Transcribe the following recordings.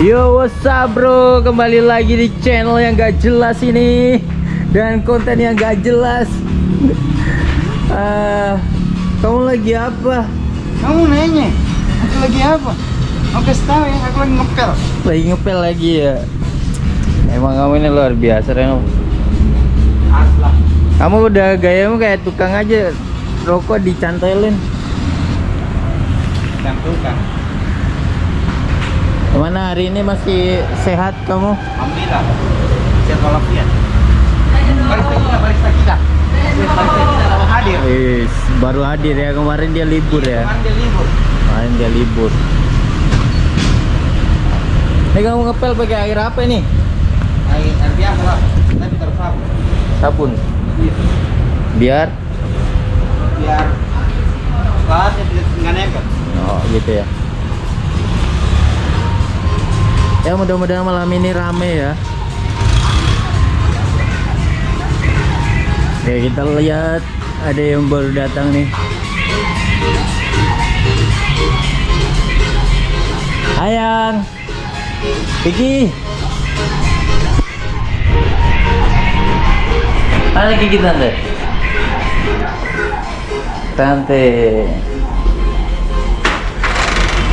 Yo what's up bro Kembali lagi di channel yang gak jelas ini Dan konten yang gak jelas Ah, Kamu lagi apa? Kamu nanya, aku lagi apa? Aku kasih tahu ya, aku lagi ngepel. Lagi ngepel lagi ya Emang kamu ini luar biasa Reno Aslah. Kamu udah gayamu kayak tukang aja Rokok dicantelin Dan tukang. Gimana hari ini masih sehat kamu? Alhamdulillah. Sehat walafiat. Barista kita, barista kita. Barista kita lama hadir. Wis, baru hadir ya kemarin dia libur ya Kemarin dia libur. Kemarin dia libur Ini kamu ngepel pakai air apa nih? Air, air biasa lah, tapi tersapu. Sabun Iya. Biar Biar kelasnya tidak nempel. Oh gitu ya Ya mudah-mudahan malam ini rame ya. Oke kita lihat ada yang baru datang nih. Ayang Vicky. Mana Kiki tante? Tante.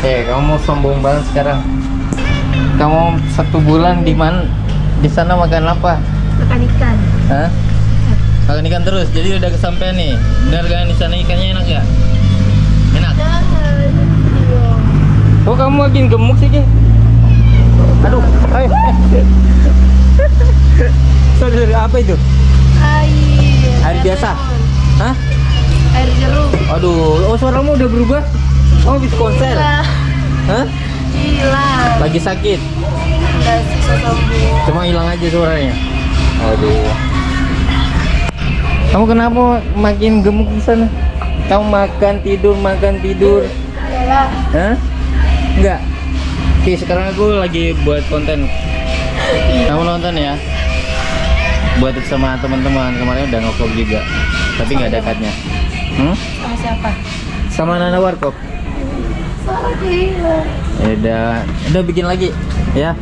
Eh kamu mau sombong banget sekarang Kamu satu bulan di mana? Di sana makan apa? makan ikan Hah? Makan ikan terus, jadi udah kesampean nih kan di sana ikannya enak ya? Enak? jangan Kok kamu makin gemuk sih Ki? Aduh, ayo Sorry, sorry, apa itu? air Air biasa? Hah? air jeruk Aduh, oh suaramu udah berubah? Oh, habis konser? Hah? Hilang Lagi sakit? sembuh Cuma hilang aja suaranya. Aduh. Kamu kenapa makin gemuk di sana? Kamu makan tidur makan tidur. Yalah. Hah? Enggak. Oke, sekarang aku lagi buat konten. Kamu nonton ya? Buat sama teman-teman. Kemarin udah ngevlog juga. Tapi nggak ada cutnya. Hmm? sama siapa Sama Nana Warkop. Udah, udah bikin lagi ya.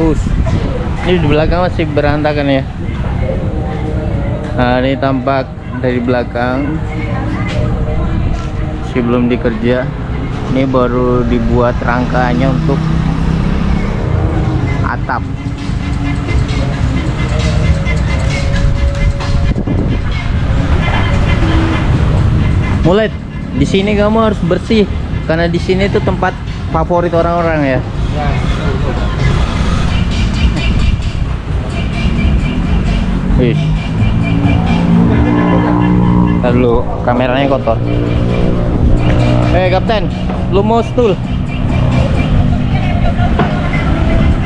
Us. Ini di belakang masih berantakan ya. Nah, ini tampak dari belakang. Masih belum dikerja. Ini baru dibuat rangkanya untuk atap. Mulai di sini kamu harus bersih karena di sini itu tempat favorit orang-orang ya. Ya, Wih. Dulu kameranya kotor. Eh kapten, lu mau stool?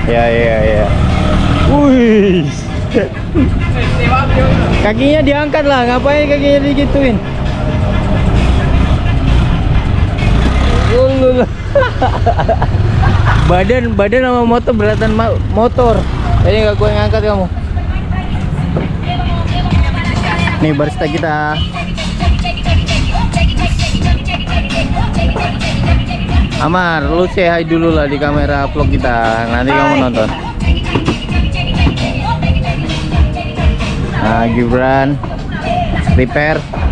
Ya ya ya. Wih. Kakinya diangkat lah, ngapain kakinya digituin? badan badan sama motor beratan motor. Jadi nggak gue ngangkat kamu. Nih barista kita. Amar, lu say hi dulu lah di kamera vlog kita. Nanti kamu nonton. Nah, Gibran prepare.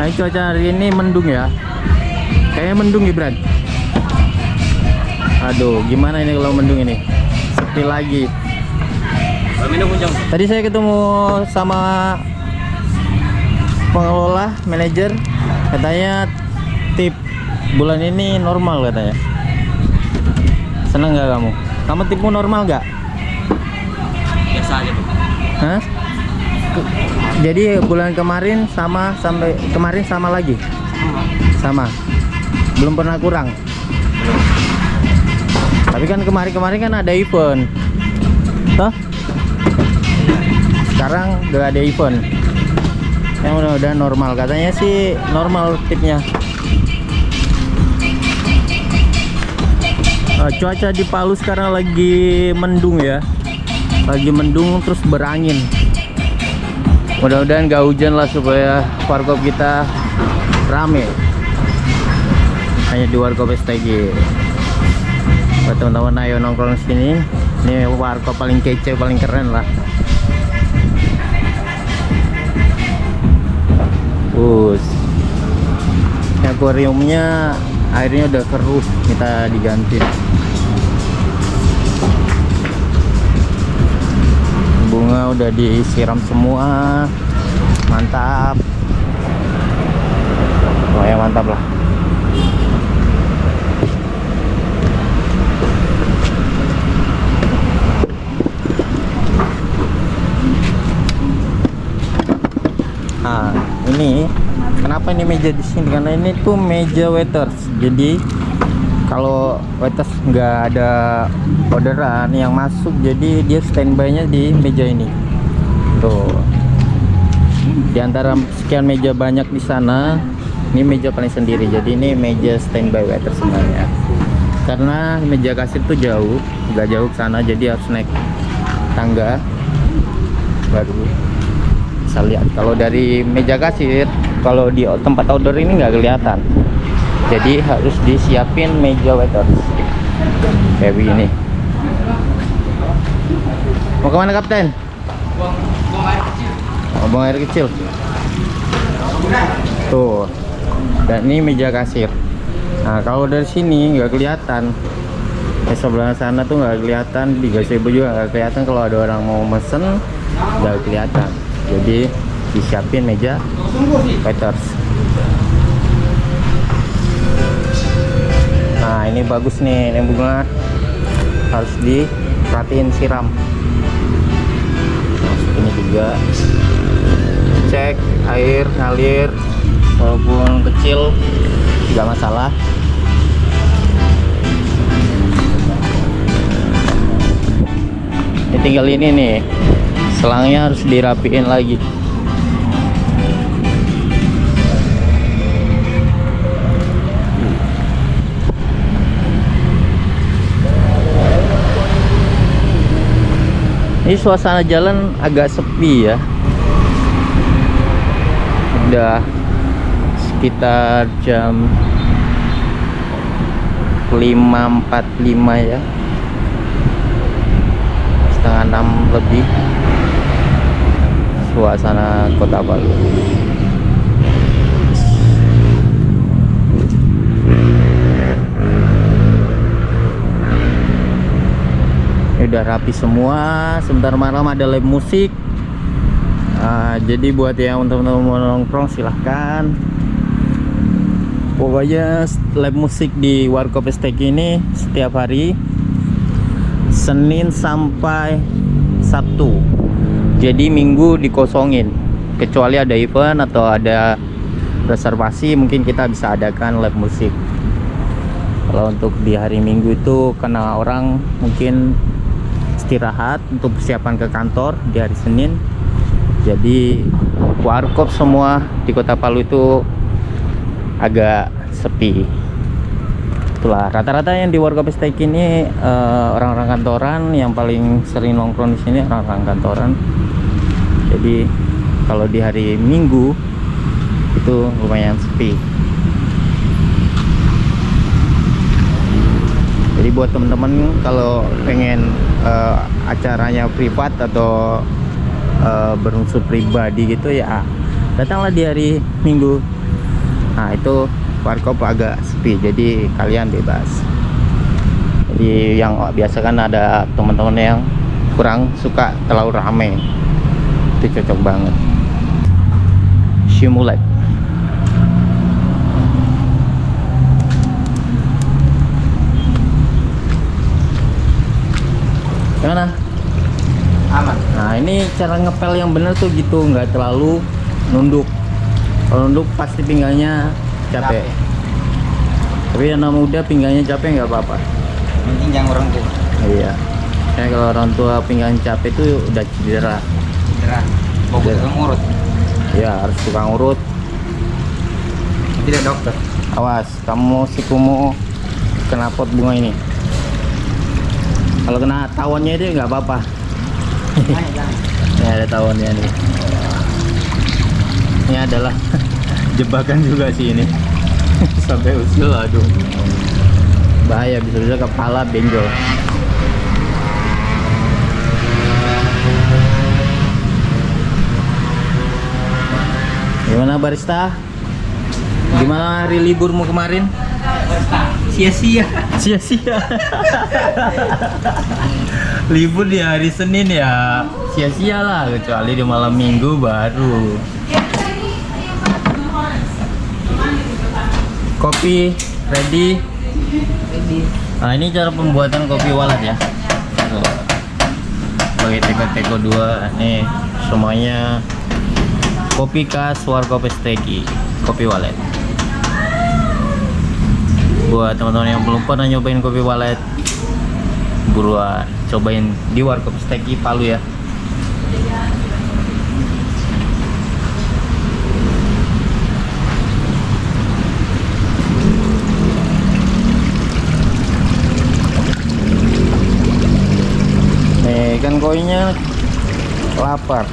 Nah, ini cuaca hari ini mendung ya. Kayaknya mendung Gibran. Aduh, gimana ini kalau mendung ini? Sepi lagi. minum. Tadi saya ketemu sama pengelola, manajer, katanya tip bulan ini normal katanya. Seneng nggak kamu? Kamu tipmu normal nggak? Biasa aja tuh. Hah? Jadi bulan kemarin sama sampai kemarin sama lagi? Sama. Belum pernah kurang. Tapi kan kemarin-kemarin kan ada event. Toh? Sekarang udah ada event. Yang udah udah normal katanya sih normal tipnya. Eh, cuaca di Palu sekarang lagi mendung ya. Lagi mendung terus berangin. Mudah-mudahan gak hujan lah supaya warkop kita rame. Hanya di warkop STG buat teman-teman ayo nongkrong sini. Ini warkop paling kece paling keren lah. Bus. Akuariumnya airnya udah keruh kita diganti udah disiram semua mantap oh ya mantap lah Nah, ini kenapa ini meja di sini? Karena ini tuh meja waiters. Jadi kalau waiters nggak ada orderan yang masuk, jadi dia standby-nya di meja ini. Tuh. Di antara sekian meja banyak di sana, ini meja paling sendiri. Jadi ini meja standby waiter sebenarnya. Karena meja kasir tuh jauh, nggak jauh ke sana, jadi harus naik tangga baru bisa lihat kalau dari meja kasir kalau di tempat outdoor ini nggak kelihatan jadi harus disiapin meja waiters kayak begini mau ke mana kapten? Buang air kecil. tuh. Dan ini meja kasir. Nah kalau dari sini nggak kelihatan. Di sebelah sana tuh nggak kelihatan. Di gazebo juga nggak kelihatan. Kalau ada orang mau mesen nggak kelihatan. Jadi disiapin meja waiters nah ini bagus nih. Ini bunga harus diperhatiin siram juga. Cek air ngalir walaupun kecil tidak masalah. Ini tinggal ini nih selangnya harus dirapiin lagi ini suasana jalan agak sepi ya. Udah sekitar jam 5.45 ya. Setengah enam lebih. Suasana kota Palu udah rapi semua. Sebentar malam ada live musik. Ah, jadi buat yang teman-teman nongkrong silahkan. Pokoknya live musik di Warkop Estek ini setiap hari Senin sampai Sabtu. Jadi Minggu dikosongin kecuali ada event atau ada reservasi mungkin kita bisa adakan live musik. Kalau untuk di hari Minggu itu karena orang mungkin istirahat untuk persiapan ke kantor di hari Senin. Jadi warkop semua di kota Palu itu agak sepi. Itulah rata-rata yang di warkop steak ini eh, orang-orang kantoran. Yang paling sering nongkrong di sini orang-orang kantoran. Jadi kalau di hari Minggu itu lumayan sepi buat teman-teman kalau pengen eh, acaranya privat atau eh, berunsur pribadi gitu ya datanglah di hari Minggu. Nah itu warkop agak sepi jadi kalian bebas. Jadi yang biasa kan ada teman-teman yang kurang suka terlalu rame. Itu cocok banget. Shimulet gimana? Aman. Nah ini cara ngepel yang bener tuh gitu nggak terlalu nunduk. Kalau nunduk pasti pinggangnya capek. Capek. Tapi yang anak muda pinggangnya capek nggak apa-apa. Penting jangan orang tua. Iya. Karena kalau orang tua pinggang capek itu udah cedera. Bawa Iya. tukang urut. Ya harus tukang urut. Tidak dokter. Awas, kamu si kumu kena pot bunga ini. Kalau kena tawonnya itu nggak apa-apa. Ini ada tawonnya nih. ini adalah jebakan juga sih ini. Sampai usil aduh. Bahaya bisa-bisa kepala benjol. Gimana barista? Gimana hari liburmu kemarin Sia-sia. sia-sia. Libur di hari Senin ya sia-sia lah kecuali di malam minggu baru. Kopi ready? Nah ini cara pembuatan kopi walat ya. Tuh. sebagai teko-teko dua nih semuanya. Kopi khas warkop steki kopi walet buat teman-teman yang belum pernah nyobain kopi walet buruan cobain di warkop steki Palu ya. Nih kan koinnya lapar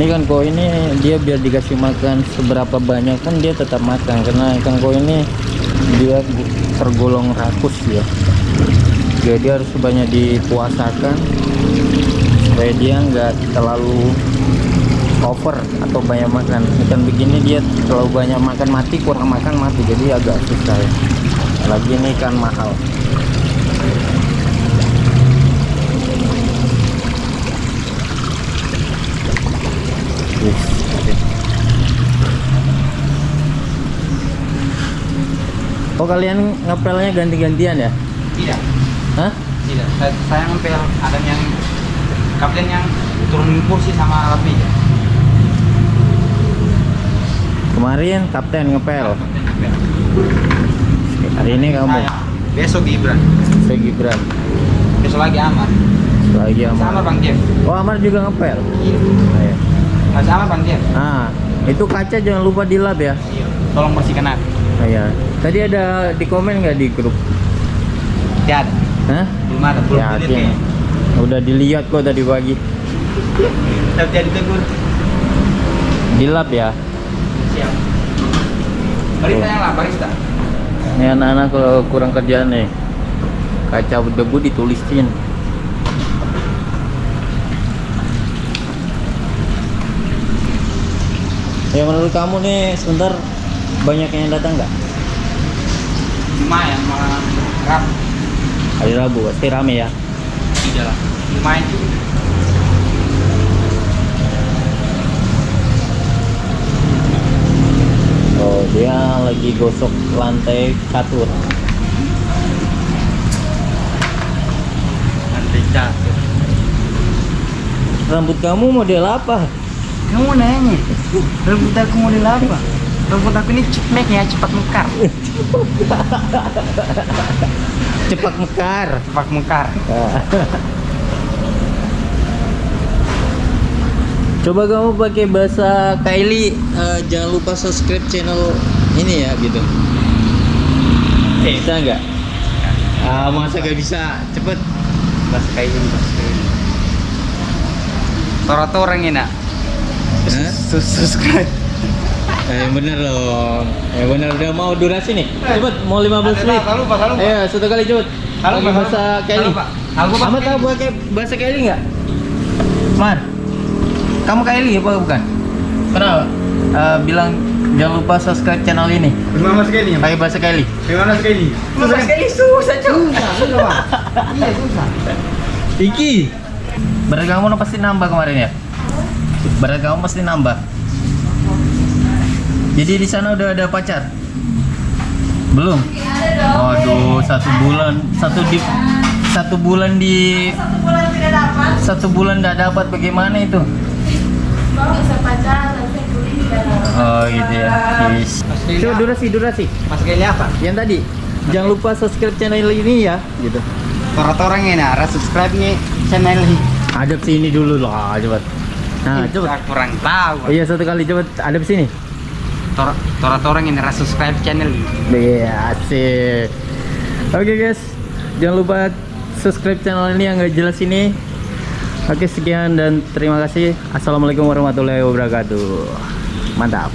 ini kan koi ini dia biar dikasih makan seberapa banyak kan dia tetap makan. Karena ikan koi ini dia tergolong rakus ya. Jadi harus banyak dipuasakan supaya dia nggak terlalu over atau banyak makan. Ikan begini dia terlalu banyak makan mati kurang makan mati. Jadi agak susah ya. Lagi ini ikan mahal Yes, oke. Oh kalian ngepelnya ganti-gantian ya? Tidak. Hah? Tidak. Saya, saya ngempel ada yang kapten yang turunin kursi sama alat meja. Kemarin kapten ngepel. Kapten ngempel. Hari ini kamu Saya besok Gibran. saya Gibran. Besok lagi Amar. Lagi Sama Amar. Bang Jeff. Oh Amar juga ngepel. Iya. Ayo. Mas sama Bang. Ah, itu kaca jangan lupa dilap ya. Iya. Tolong bersihkan aku. Oh, iya. Tadi ada di komen nggak di grup? Tidak ada. Hah? Belum ada. Belum dilihat Yakin. kayaknya. Udah dilihat kok tadi pagi. Tapi jadi tegur. Dilap ya. Siap. Barista yang lah, barista. Ini anak-anak kalau kurang kerjaan nih. Kaca debu ditulisin. Ya menurut kamu nih sebentar banyak yang datang nggak? Lumayan malah rap. Hari Rabu pasti rame ya. Tidak lah. Lumayan juga. Oh dia lagi gosok lantai catur. Nanti jatuh. Rambut kamu model apa? Kamu nanya, rambut aku model apa? Rambut aku ini cepmek ya, cepat mekar. Cepat mekar. Cepat mekar. Coba kamu pakai bahasa Kylie, eh, jangan lupa subscribe channel ini ya gitu. Bisa nggak? Ah, masa gak bisa? Cepet. Bahasa ini, bahasa ini. Tora orang ini nak. Hah? Sus subscribe. Eh bener dong. Eh bener udah mau durasi nih. Cepet mau 15 menit. Halo Pak, halo Pak. Ayo satu kali cepet. Halo, Pakai Pak, halo, bahasa Pak. Kylie. Halo, Pak. Halo, Pak, Kamu pakai tahu bahasa Kylie nggak? Mar. Kamu Kylie apa bukan? Kenapa? Eh, bilang jangan lupa subscribe channel ini. Gimana sekali Pakai bahasa Kylie. Gimana sekali? Susah sekali, susah cuy. Susah, susah Pak. Iya susah. Iki. Berat kamu pasti nambah kemarin ya? Berat kamu pasti nambah. Jadi di sana udah ada pacar? Belum? Waduh, satu bulan, satu di satu bulan di Satu bulan tidak dapat, satu bulan tidak dapat bagaimana itu? Oh gitu ya. Yes. Coba durasi durasi. Mas sekali apa? Yang tadi jangan lupa subscribe channel ini ya, gitu. Tora orang ini subscribe nih channel ini. Adep sini dulu lah, cepet. Nah, cepet. Saya kurang tahu. Iya satu kali cepet adep sini. Tora Tora orang ini ras subscribe channel ini. Iya, asik. Oke guys, jangan lupa subscribe channel ini yang gak jelas ini. Oke sekian dan terima kasih. Assalamualaikum warahmatullahi wabarakatuh. Mantap.